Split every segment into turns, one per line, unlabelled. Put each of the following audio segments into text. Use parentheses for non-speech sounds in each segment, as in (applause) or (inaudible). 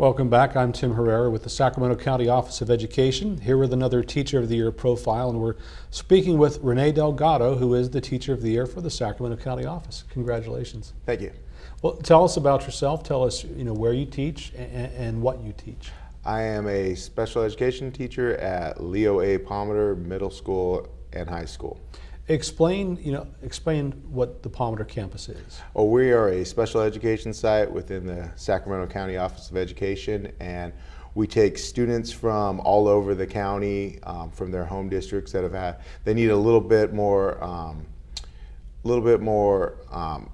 Welcome back. I'm Tim Herrera with the Sacramento County Office of Education, here with another Teacher of the Year profile, and we're speaking with Renee Delgado, who is the Teacher of the Year for the Sacramento County Office. Congratulations.
Thank you.
Well, tell us about yourself. Tell us, you know, where you teach and, and what you teach.
I am a special education teacher at Leo A. Palmer Middle School and High School.
Explain, you know, explain what the Palmer campus is.
Well, we are a special education site within the Sacramento County Office of Education, and we take students from all over the county, um, from their home districts that have had, they need a little bit more, um, a little bit more, um,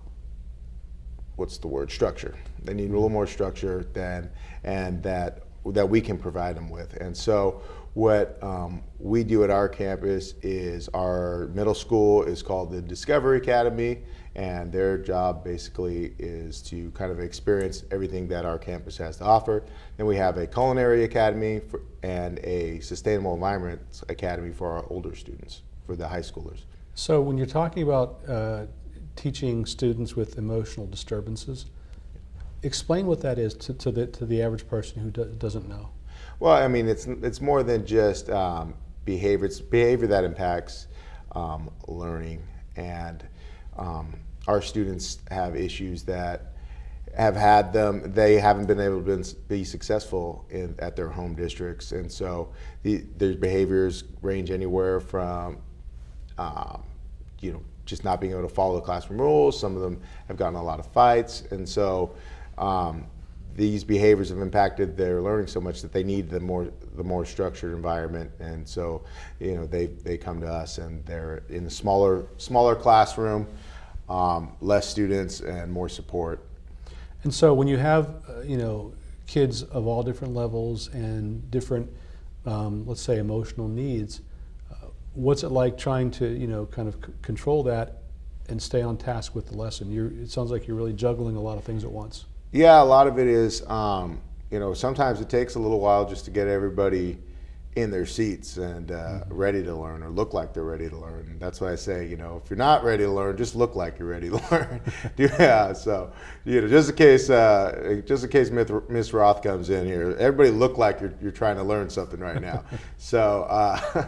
what's the word, structure. They need a little more structure than, and that, that we can provide them with. And so what um, we do at our campus is our middle school is called the Discovery Academy, and their job basically is to kind of experience everything that our campus has to offer. Then we have a culinary academy for, and a sustainable environment academy for our older students, for the high schoolers.
So when you're talking about uh, teaching students with emotional disturbances, explain what that is to, to the to the average person who do, doesn't know.
Well, I mean, it's it's more than just um, behavior. It's behavior that impacts um, learning, and um, our students have issues that have had them. They haven't been able to be successful in, at their home districts, and so the, their behaviors range anywhere from, um, you know, just not being able to follow the classroom rules. Some of them have gotten a lot of fights, and so. Um, these behaviors have impacted their learning so much that they need the more the more structured environment. And so you know they they come to us and they're in a smaller smaller classroom um, less students and more support.
And so when you have uh, you know kids of all different levels and different um, let's say emotional needs uh, what's it like trying to you know kind of control that and stay on task with the lesson? You're, it sounds like you're really juggling a lot of things at once
yeah, a lot of it is, um, you know, sometimes it takes a little while just to get everybody in their seats and uh, mm-hmm. ready to learn or look like they're ready to learn. And that's why I say, you know, if you're not ready to learn, just look like you're ready to (laughs) learn. (laughs) yeah, so, you know, just in case, uh, just in case Miss Roth comes in here, everybody look like you're, you're trying to learn something right now. (laughs) so, uh,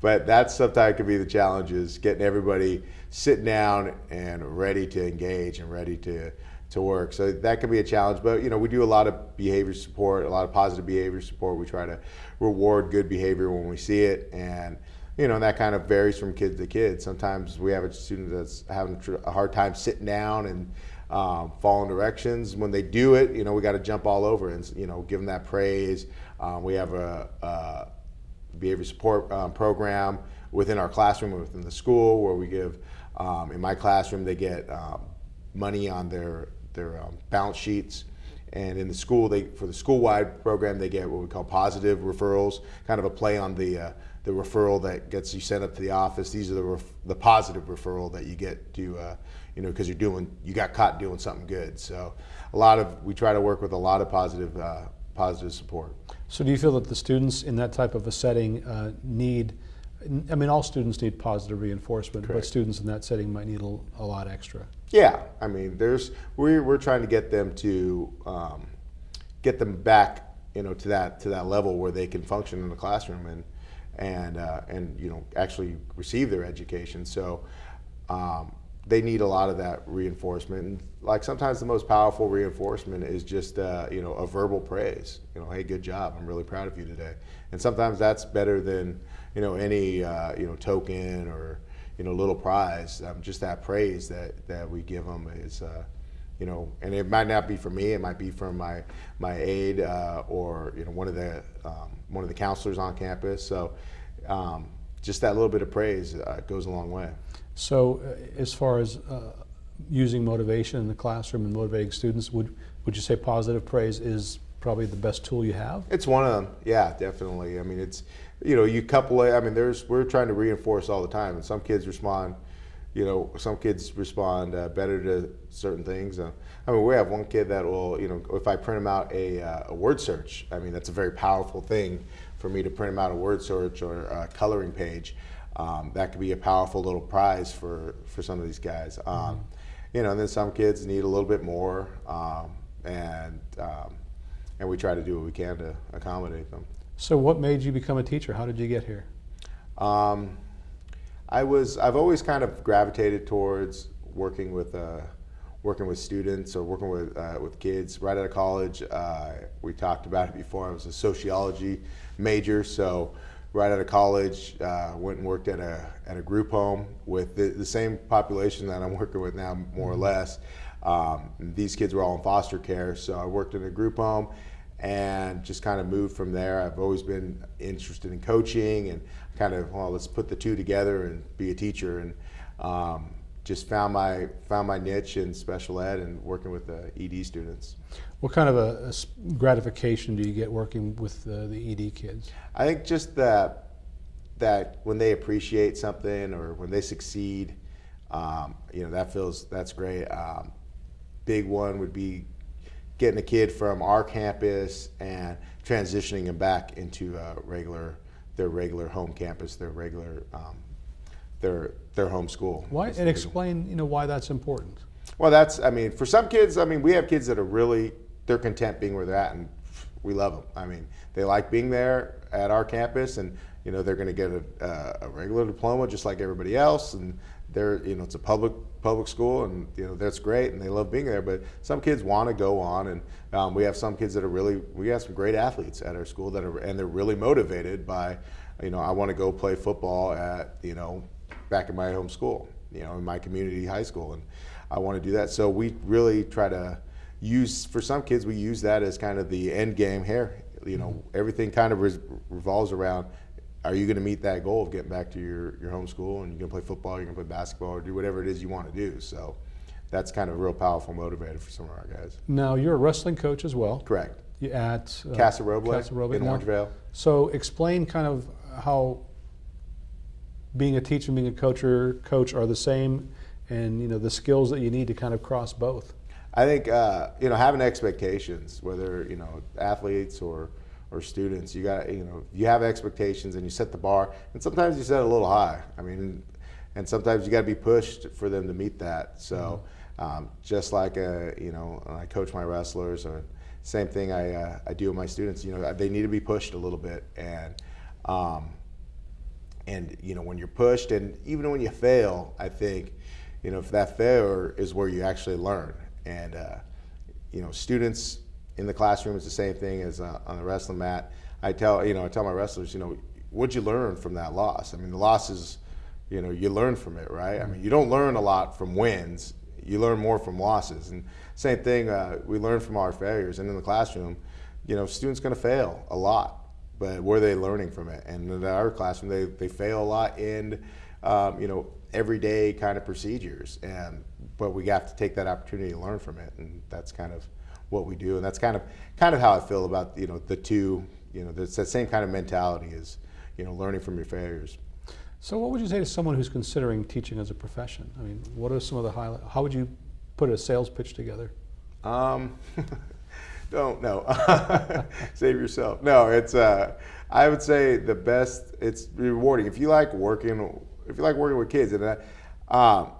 but that's sometimes can be the challenge is getting everybody sitting down and ready to engage and ready to to work. So that can be a challenge, but you know, we do a lot of behavior support, a lot of positive behavior support. We try to reward good behavior when we see it and you know, that kind of varies from kid to kid. Sometimes we have a student that's having a hard time sitting down and um, following directions. When they do it, you know, we got to jump all over and, you know, give them that praise. Um, we have a, a behavior support um, program within our classroom, within the school, where we give, um, in my classroom, they get um, money on their their um, balance sheets. And in the school, they for the school-wide program, they get what we call positive referrals, kind of a play on the uh, the referral that gets you sent up to the office. These are the the positive referral that you get to, uh, you know, because you're doing you got caught doing something good. So a lot of we try to work with a lot of positive uh, positive support.
So do you feel that the students in that type of a setting uh, need? I mean, all students need positive reinforcement, Correct. but students in that setting might need a, a lot extra.
Yeah, I mean, there's we're we're trying to get them to um, get them back, you know, to that to that level where they can function in the classroom and and uh, and you know actually receive their education. So um, they need a lot of that reinforcement. And like sometimes the most powerful reinforcement is just uh, you know a verbal praise. You know, hey, good job. I'm really proud of you today. And sometimes that's better than you know any uh, you know token or you know, little prize. Um, just that praise that, that we give them is, uh, you know, and it might not be from me. It might be from my my aide uh, or you know one of the um, one of the counselors on campus. So um, just that little bit of praise uh, goes a long way.
So uh, as far as uh, using motivation in the classroom and motivating students, would would you say positive praise is probably the best tool you have?
It's one of them. Yeah, definitely. I mean, it's you know, you couple it. I mean, there's we're trying to reinforce all the time, and some kids respond. You know, some kids respond uh, better to certain things. Uh, I mean, we have one kid that will, you know, if I print him out a, uh, a word search, I mean, that's a very powerful thing for me to print him out a word search or a coloring page. Um, that could be a powerful little prize for for some of these guys. Um, mm-hmm. You know, and then some kids need a little bit more, um, and um, and we try to do what we can to accommodate them.
So, what made you become a teacher? How did you get here?
Um, I was I've always kind of gravitated towards working with uh, working with students or working with uh, with kids. Right out of college, uh, we talked about it before. I was a sociology major, so right out of college, uh, went and worked at a at a group home with the, the same population that I'm working with now, more or less. Um, these kids were all in foster care, so I worked in a group home and just kind of moved from there. I've always been interested in coaching and kind of well, let's put the two together and be a teacher and um, just found my found my niche in special ed and working with the ED students.
What kind of a, a gratification do you get working with uh, the ED kids?
I think just that that when they appreciate something or when they succeed, um, you know that feels that's great. Um, big one would be getting a kid from our campus and transitioning them back into a regular their regular home campus, their regular um, their their home school.
Why? And explain, you know, why that's important.
Well, that's, I mean, for some kids, I mean, we have kids that are really, they're content being where they're at and we love them. I mean, they like being there at our campus and, you know, they're going to get a, a regular diploma just like everybody else. And they're, you know, it's a public, public school and, you know, that's great and they love being there. But some kids want to go on and um, we have some kids that are really, we have some great athletes at our school that are, and they're really motivated by, you know, I want to go play football at, you know, back in my home school, you know, in my community high school. And I want to do that. So we really try to use, for some kids, we use that as kind of the end game here. You know, everything kind of res- revolves around are you going to meet that goal of getting back to your, your home school and you're going to play football, you're going to play basketball, or do whatever it is you want to do. So that's kind of a real powerful motivator for some of our guys.
Now, you're a wrestling coach as well.
Correct.
You at uh,
Casa Roble,
Casa Roble.
in
Now,
Orangevale.
So, explain kind of how being a teacher and being a coach are, coach are the same, and you know the skills that you need to kind of cross both.
I think uh, you know having expectations, whether you know athletes or or students, you got you know you have expectations and you set the bar, and sometimes you set it a little high. I mean, and sometimes you got to be pushed for them to meet that. So um, just like uh, you know I coach my wrestlers, or same thing I uh, I do with my students. You know they need to be pushed a little bit, and um, and you know when you're pushed, and even when you fail, I think you know if that failure is where you actually learn. And uh, you know students in the classroom is the same thing as uh, on the wrestling mat. I tell you know i tell my wrestlers you know what'd you learn from that loss? I mean the loss is you know you learn from it right? I mean you don't learn a lot from wins. You learn more from losses. And same thing uh, we learn from our failures. And in the classroom you know students going to fail a lot but were they learning from it and in our classroom they, they fail a lot in um, you know everyday kind of procedures and but we have to take that opportunity to learn from it and that's kind of what we do and that's kind of kind of how I feel about you know the two you know it's that same kind of mentality is you know learning from your failures
So, what would you say to someone who's considering teaching as a profession? I mean, what are some of the highlights? How would you put a sales pitch together?
um, (laughs) don't know (laughs) save yourself. No it's uh, I would say the best it's rewarding. If you like working if you like working with kids and I, um,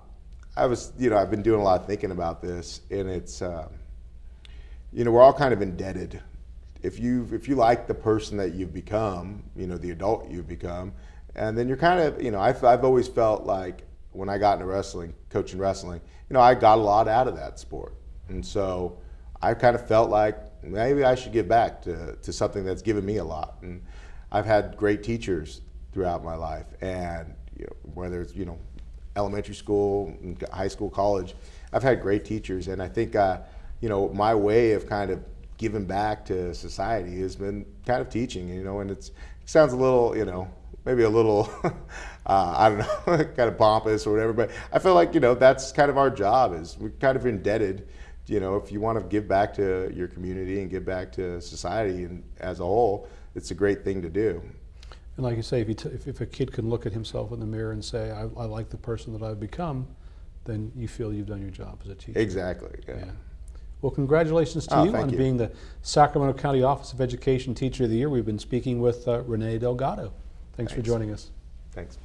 I was you know I've been doing a lot of thinking about this and it's um, you know we're all kind of indebted. If you if you like the person that you've become you know the adult you've become and then you're kind of you know I've, I've always felt like when I got into wrestling coaching wrestling you know I got a lot out of that sport. And so I kind of felt like maybe I should give back to, to something that's given me a lot and I've had great teachers throughout my life and you know, whether it's you know elementary school, high school, college. I've had great teachers, and I think uh, you know my way of kind of giving back to society has been kind of teaching. You know, and it sounds a little you know maybe a little (laughs) uh, I don't know (laughs) kind of pompous or whatever, but I feel like you know that's kind of our job. Is we're kind of indebted. You know, if you want to give back to your community and give back to society and as a whole, it's a great thing to do.
And like you say, if, you t- if, if a kid can look at himself in the mirror and say, I, I like the person that I've become, then you feel you've done your job as a teacher.
Exactly. Yeah.
Yeah. Well, congratulations to
Oh,
you on
you.
being the Sacramento County Office of Education Teacher of the Year. We've been speaking with uh, Renee Delgado. Thanks, for joining us.
Thanks.